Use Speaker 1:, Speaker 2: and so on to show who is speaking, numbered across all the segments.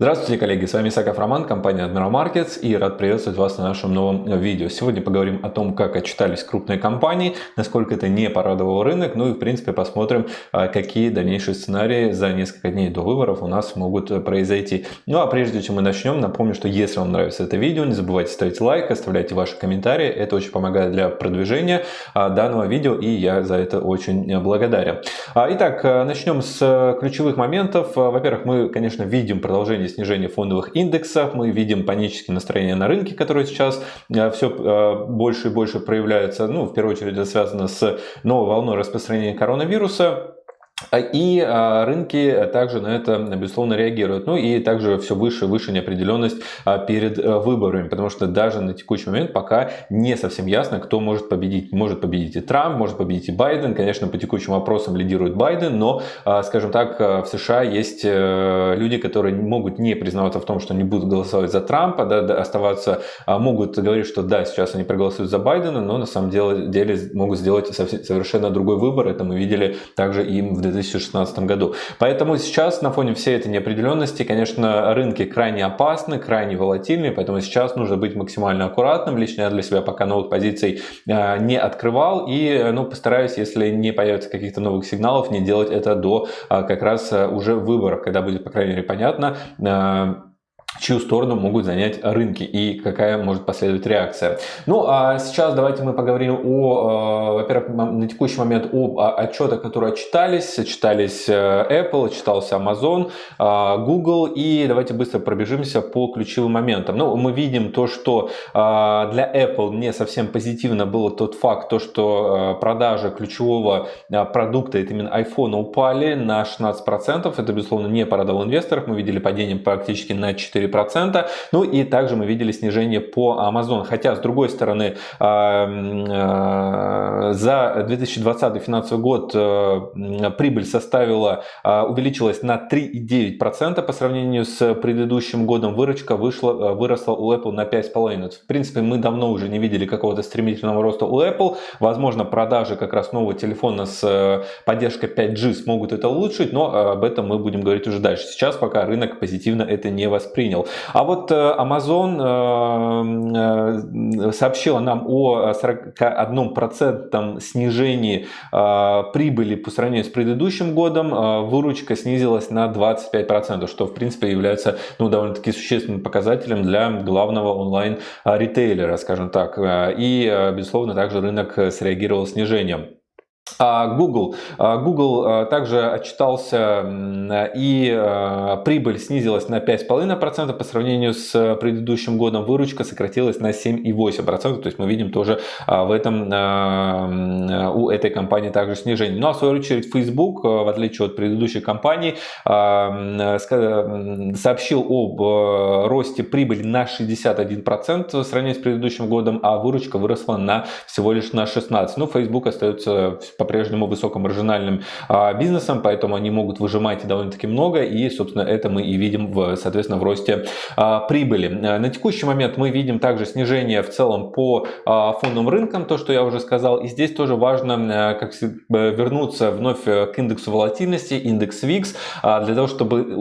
Speaker 1: Здравствуйте, коллеги! С вами Исаков Роман, компания Admiral Markets и рад приветствовать вас на нашем новом видео. Сегодня поговорим о том, как отчитались крупные компании, насколько это не порадовал рынок, ну и в принципе посмотрим, а, какие дальнейшие сценарии за несколько дней до выборов у нас могут произойти. Ну а прежде чем мы начнем, напомню, что если вам нравится это видео, не забывайте ставить лайк, оставляйте ваши комментарии, это очень помогает для продвижения а, данного видео и я за это очень благодарен. А, итак, начнем с ключевых моментов. Во-первых, мы, конечно, видим продолжение снижения фондовых индексов, мы видим панические настроения на рынке, которые сейчас э, все э, больше и больше проявляются. Ну, в первую очередь это связано с новой волной распространения коронавируса. А, и а, рынки также на это, безусловно, реагируют. Ну и также все выше и выше неопределенность а, перед э, выборами, потому что даже на текущий момент пока не совсем ясно, кто может победить. Может победить и Трамп, может победить и Байден. Конечно, по текущим вопросам лидирует Байден, но, скажем так, в США есть э, люди, которые могут не признаваться в том, что они будут голосовать за Трампа, да, оставаться, могут говорить, что да, сейчас они проголосуют за Байдена, но на самом деле, могут сделать совершенно другой выбор. Это мы видели также и в 2016 году. Поэтому сейчас на фоне всей этой неопределенности, конечно, рынки крайне опасны, крайне волатильны, поэтому сейчас нужно быть максимально аккуратным. Лично я для себя пока новых позиций э, не открывал и ну, постараюсь, если не появится каких-то новых сигналов, не делать это до э, как раз э, уже выборов, когда будет, по крайней мере, понятно, чью сторону могут занять рынки и какая может последовать реакция. Ну а сейчас давайте мы поговорим о, э, во-первых, на текущий момент об отчетах, которые отчитались. Читались э, Apple, читался Amazon, э, Google и давайте быстро пробежимся по ключевым моментам. Ну, мы видим то, что для Apple не совсем позитивно был тот факт, то, что продажи ключевого продукта, это именно iPhone, упали на 16%. Это, безусловно, не порадовало инвесторов. Мы видели падение практически на 4 4%. Ну и также мы видели снижение по Amazon. Хотя, с другой стороны, а, а, за 2020 финансовый год э, прибыль составила, а, увеличилась на 3,9% по сравнению с предыдущим годом. Выручка вышла, выросла у Apple на 5,5%. В принципе, мы давно уже не видели какого-то стремительного роста у Apple. Возможно, продажи как раз нового телефона с э, поддержкой 5G смогут это улучшить, но об этом мы будем говорить уже дальше. Сейчас пока рынок позитивно это не воспринял принял. А вот э, Amazon э, э, сообщила нам о 41% снижении прибыли по сравнению с предыдущим годом. Выручка снизилась на 25%, что в принципе является ну, довольно-таки существенным показателем для главного онлайн-ритейлера, скажем так. И, безусловно, также рынок среагировал снижением. А, Google. А, Google а, также отчитался и прибыль снизилась на 5,5% по сравнению с предыдущим годом. Выручка сократилась на 7,8%. То есть мы видим тоже в этом у этой компании также снижение. Ну а в свою очередь Facebook, в отличие от предыдущей компании, сообщил об росте прибыли на 61% в сравнении с предыдущим годом, а выручка выросла на всего лишь на 16%. Ну, Facebook остается по-прежнему высокомаржинальным а, бизнесом, поэтому они могут выжимать довольно-таки много, и, собственно, это мы и видим, в, соответственно, в росте а, прибыли. А, на текущий момент мы видим также снижение в целом по фондовым рынкам, то, что я уже сказал, и здесь тоже важно как вернуться вновь к индексу волатильности, индекс VIX, для того, чтобы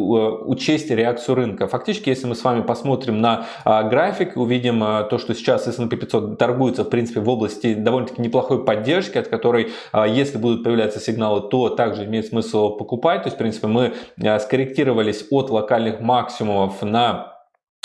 Speaker 1: учесть реакцию рынка. Фактически, если мы с вами посмотрим на график, увидим то, что сейчас S&P 500 торгуется, в принципе, в области довольно-таки неплохой поддержки, от которой если будут появляться сигналы, то также имеет смысл покупать. То есть, в принципе, мы э, скорректировались от локальных максимумов на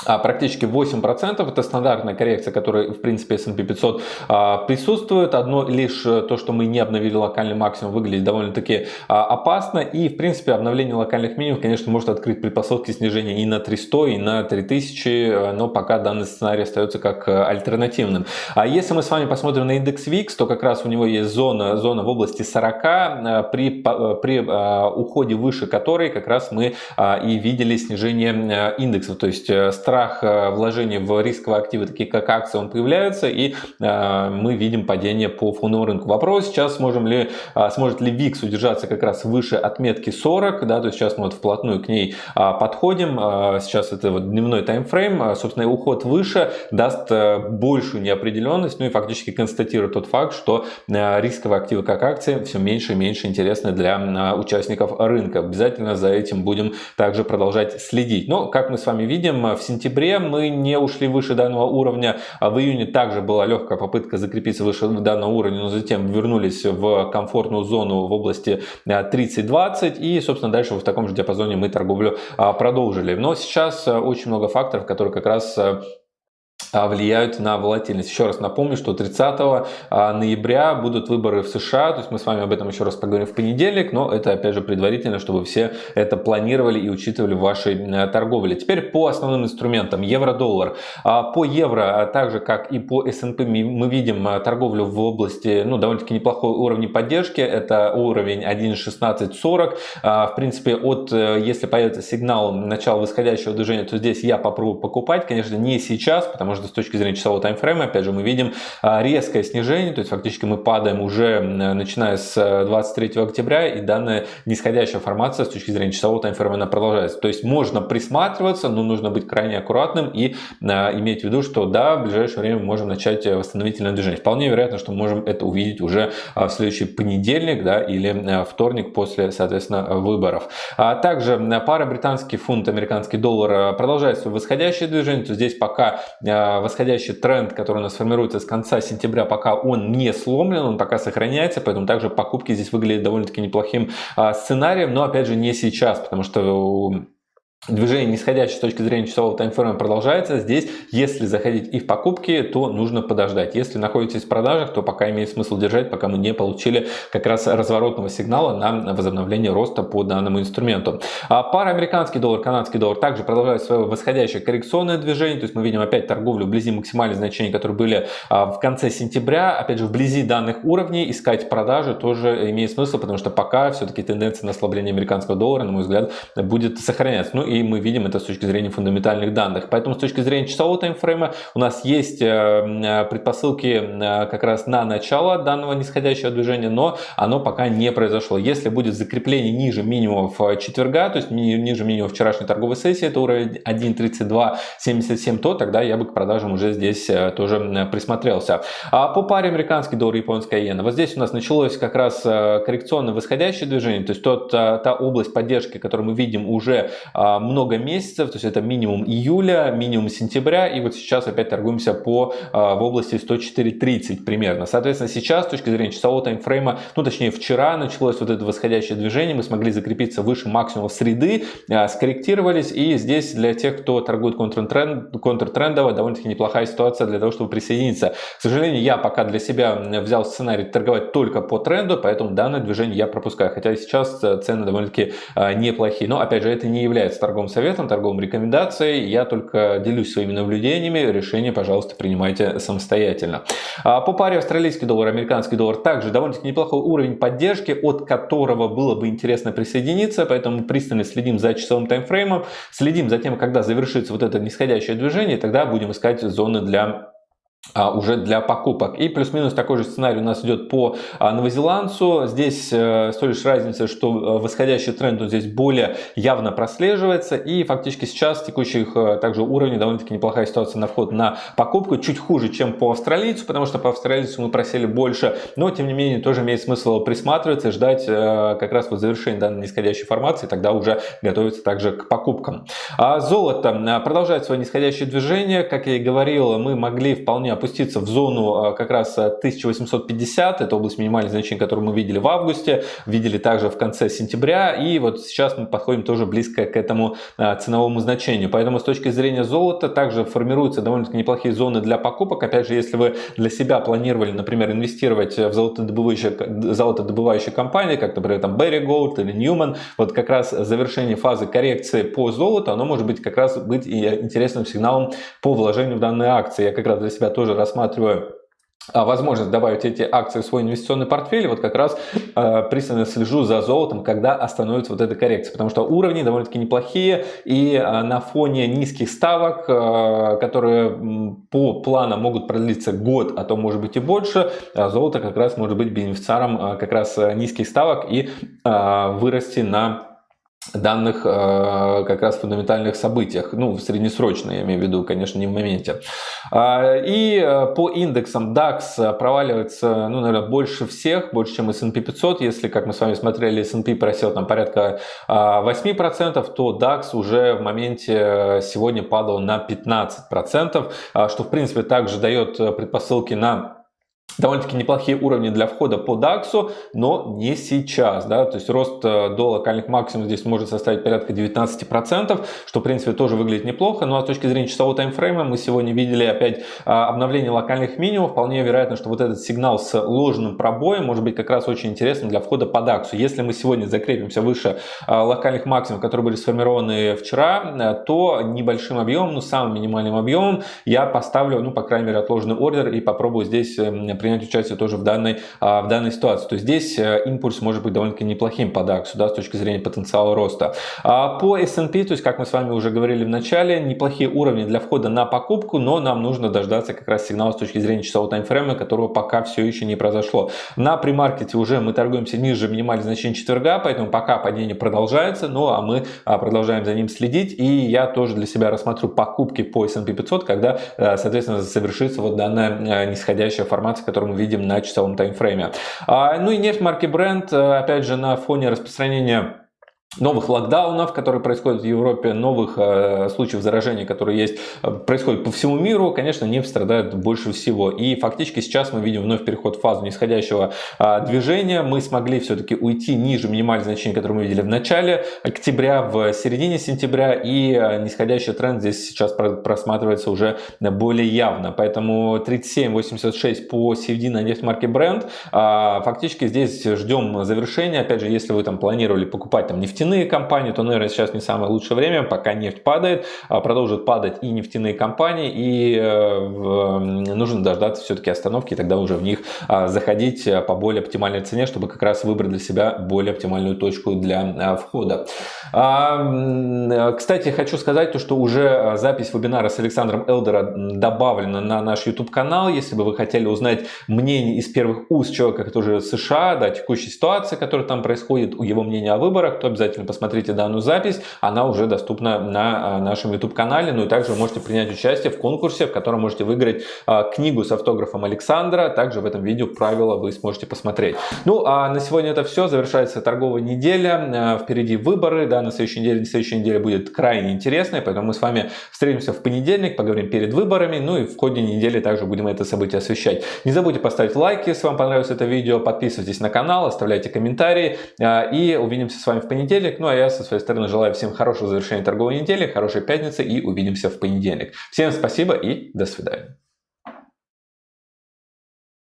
Speaker 1: практически 8%. Это стандартная коррекция, которая в принципе S&P 500 а, присутствует. Одно лишь э, то, что мы не обновили локальный максимум, выглядит довольно-таки а, опасно. И в принципе обновление локальных минимумов, конечно, может открыть предпосылки снижения и на 300, и на 3000, э, но пока данный сценарий остается как э, альтернативным. А если мы с вами посмотрим на индекс VIX, то как раз у него есть зона, зона в области 40, при, при уходе выше которой как раз мы и видели снижение индексов. То есть страх вложений в рисковые активы, такие как акции, он появляется, и мы видим падение по фондовому рынку. Вопрос сейчас, сможем ли, сможет ли VIX удержаться как раз выше отметки 40, да, то есть сейчас мы вот вплотную к ней подходим, сейчас это вот дневной таймфрейм, собственно, уход выше даст большую неопределенность, ну и фактически констатирует тот факт, что рисковые активы как акции все меньше и меньше интересны для участников рынка. Обязательно за этим будем также продолжать следить. Но, как мы с вами видим, в сентябре мы не ушли выше данного уровня. А в июне также была легкая попытка закрепиться выше данного уровня, но затем вернулись в комфортную зону в области 30-20. И, собственно, дальше в таком же диапазоне мы торговлю а, продолжили. Но сейчас очень много факторов, которые как раз а, влияют на волатильность. Еще раз напомню, что 30 а, ноября будут выборы в США, то есть мы с вами об этом еще раз поговорим в понедельник, но это опять же предварительно, чтобы все это планировали и учитывали в вашей э, торговле. Теперь по основным инструментам. Евро-доллар. А, по евро, так же как и по S&P мы видим торговлю в области ну, довольно-таки неплохой уровня поддержки. Это уровень 1.1640. В принципе, от, э, если появится сигнал начала восходящего движения, то здесь я попробую покупать. Конечно, не сейчас, потому что что с точки зрения часового таймфрейма, опять же, мы видим а, резкое снижение, то есть фактически мы падаем уже начиная с 23 э, октября, и данная нисходящая формация с точки зрения часового таймфрейма она продолжается. То есть можно присматриваться, но нужно быть крайне аккуратным и а, иметь в виду, что да, в ближайшее время мы можем начать э, восстановительное движение. Вполне вероятно, что мы можем это увидеть уже а, в следующий понедельник да, или вторник после, соответственно, выборов. Также пара британский фунт, американский доллар продолжает свое восходящее движение, то здесь пока восходящий тренд, который у нас формируется с конца сентября, пока он не сломлен, он пока сохраняется, поэтому также покупки здесь выглядят довольно-таки неплохим а, сценарием, но опять же не сейчас, потому что Движение нисходящее с точки зрения часового таймфрейма продолжается. Здесь, если заходить и в покупки, то нужно подождать. Если находитесь в продажах, то пока имеет смысл держать, пока мы не получили как раз разворотного сигнала на возобновление роста по данному инструменту. А пара американский доллар, канадский доллар также продолжает свое восходящее коррекционное движение. То есть мы видим опять торговлю вблизи максимальных значений, которые были а, в конце сентября. Опять же, вблизи данных уровней искать продажи тоже имеет смысл, потому что пока все-таки тенденция на ослабление американского доллара, на мой взгляд, будет сохраняться. Ну и мы видим это с точки зрения фундаментальных данных. Поэтому с точки зрения часового таймфрейма у нас есть э, э, предпосылки э, как раз на начало данного нисходящего движения, но оно пока не произошло. Если будет закрепление ниже минимумов четверга, то есть ниже минимума вчерашней торговой сессии, это уровень 1.3277, то тогда я бы к продажам уже здесь тоже присмотрелся. А по паре американский доллар, японская иена, вот здесь у нас началось как раз коррекционное восходящее движение, то есть тот, та область поддержки, которую мы видим уже много месяцев, то есть это минимум июля, минимум сентября, и вот сейчас опять торгуемся по, а, в области 104.30 примерно. Соответственно, сейчас с точки зрения часового таймфрейма, ну точнее вчера началось вот это восходящее движение, мы смогли закрепиться выше максимума среды, а, скорректировались, и здесь для тех, кто торгует контртренд, контртрендово, довольно-таки неплохая ситуация для того, чтобы присоединиться. К сожалению, я пока для себя взял сценарий торговать только по тренду, поэтому данное движение я пропускаю, хотя сейчас цены довольно-таки а, неплохие, но опять же это не является торговым торговым советом, торговым рекомендацией. Я только делюсь своими наблюдениями. Решение, пожалуйста, принимайте самостоятельно. А по паре австралийский доллар, американский доллар также довольно-таки неплохой уровень поддержки, от которого было бы интересно присоединиться. Поэтому пристально следим за часовым таймфреймом, следим за тем, когда завершится вот это нисходящее движение, и тогда будем искать зоны для уже для покупок. И плюс-минус такой же сценарий у нас идет по а, новозеландцу. Здесь э, с той лишь разница, что э, восходящий тренд он здесь более явно прослеживается. И фактически сейчас текущих э, также уровней довольно-таки неплохая ситуация на вход на покупку. Чуть хуже, чем по австралийцу, потому что по австралийцу мы просели больше. Но тем не менее тоже имеет смысл присматриваться ждать как раз вот завершения данной нисходящей формации. Тогда уже готовиться также к покупкам. А золото продолжает свое нисходящее движение. Как я и говорил, мы могли вполне опуститься в зону а, как раз 1850, это область минимальных значений, которую мы видели в августе, видели также в конце сентября, и вот сейчас мы подходим тоже близко к этому а, ценовому значению. Поэтому с точки зрения золота также формируются довольно-таки неплохие зоны для покупок. Опять же, если вы для себя планировали, например, инвестировать в золотодобывающие, золотодобывающие компании, как, например, там Berry Gold или Newman, вот как раз завершение фазы коррекции по золоту, оно может быть как раз быть и интересным сигналом по вложению в данные акции. Я как раз для себя тоже тоже рассматриваю а, возможность добавить эти акции в свой инвестиционный портфель, вот как раз э, пристально слежу за золотом, когда остановится вот эта коррекция, потому что уровни довольно-таки неплохие, и э, на фоне низких ставок, э, которые по планам могут продлиться год, а то может быть и больше, э, золото как раз может быть бенефициаром э, как раз низких ставок и э, вырасти на данных э, как раз фундаментальных событиях, ну, в среднесрочно, я имею в виду, конечно, не в моменте. А, и э, по индексам DAX проваливается, ну, наверное, больше всех, больше, чем S&P 500. Если, как мы с вами смотрели, S&P просел там порядка 8%, а, то DAX уже в моменте э, сегодня падал на 15%, а, что, в принципе, также дает предпосылки на довольно-таки неплохие уровни для входа по DAX, но не сейчас. Да? То есть рост э, до локальных максимумов здесь может составить порядка 19%, что в принципе тоже выглядит неплохо. Ну а с точки зрения часового таймфрейма мы сегодня видели опять а, обновление локальных минимумов. Вполне вероятно, что вот этот сигнал с ложным пробоем может быть как раз очень интересным для входа по DAX. Если мы сегодня закрепимся выше а, локальных максимумов, которые были сформированы вчера, э, то небольшим объемом, ну самым минимальным объемом я поставлю, ну по крайней мере отложенный ордер и попробую здесь принять участие тоже в данной, а, в данной ситуации. То есть здесь э, импульс может быть довольно-таки неплохим по DAX да, с точки зрения потенциала роста. А по S&P, то есть как мы с вами уже говорили в начале, неплохие уровни для входа на покупку, но нам нужно дождаться как раз сигнала с точки зрения часового таймфрейма, которого пока все еще не произошло. На премаркете уже мы торгуемся ниже минимальных значений четверга, поэтому пока падение продолжается, ну а мы а, продолжаем за ним следить. И я тоже для себя рассмотрю покупки по S&P 500, когда, э, соответственно, завершится вот данная э, нисходящая формация, которую мы видим на часовом таймфрейме. А, ну и нефть марки Brent, э, опять же, на фоне распространения новых локдаунов, которые происходят в Европе, новых э, случаев заражения, которые есть, э, происходят по всему миру, конечно, нефть страдает больше всего. И фактически сейчас мы видим вновь переход в фазу нисходящего э, движения. Мы смогли все-таки уйти ниже минимальных значений, которые мы видели в начале октября, в середине сентября, и э, нисходящий тренд здесь сейчас просматривается уже более явно. Поэтому 37.86 по CFD на нефть Brent. Э, фактически здесь ждем завершения. Опять же, если вы там планировали покупать там нефтяные нефтяные компании, то, наверное, сейчас не самое лучшее время, пока нефть падает, а продолжат падать и нефтяные компании, и э, нужно дождаться все-таки остановки, и тогда уже в них а, заходить э, по более оптимальной цене, чтобы как раз выбрать для себя более оптимальную точку для а, входа. Кстати, хочу сказать, то, что уже запись вебинара с Александром Элдера добавлена на наш YouTube-канал. Если бы вы хотели узнать мнение из первых уст человека, который в США, да, текущей ситуации, которая там происходит, его мнение о выборах, то обязательно обязательно посмотрите данную запись, она уже доступна на а, нашем YouTube-канале, ну и также вы можете принять участие в конкурсе, в котором можете выиграть а, книгу с автографом Александра, также в этом видео правила вы сможете посмотреть. Ну а на сегодня это все, завершается торговая неделя, а, впереди выборы, да, на следующей неделе, на следующей неделе будет крайне интересная, поэтому мы с вами встретимся в понедельник, поговорим перед выборами, ну и в ходе недели также будем это событие освещать. Не забудьте поставить лайк, если вам понравилось это видео, подписывайтесь на канал, оставляйте комментарии. И увидимся с вами в понедельник понедельник. Ну а я со своей стороны желаю всем хорошего завершения торговой недели, хорошей пятницы и увидимся в понедельник. Всем спасибо и до свидания.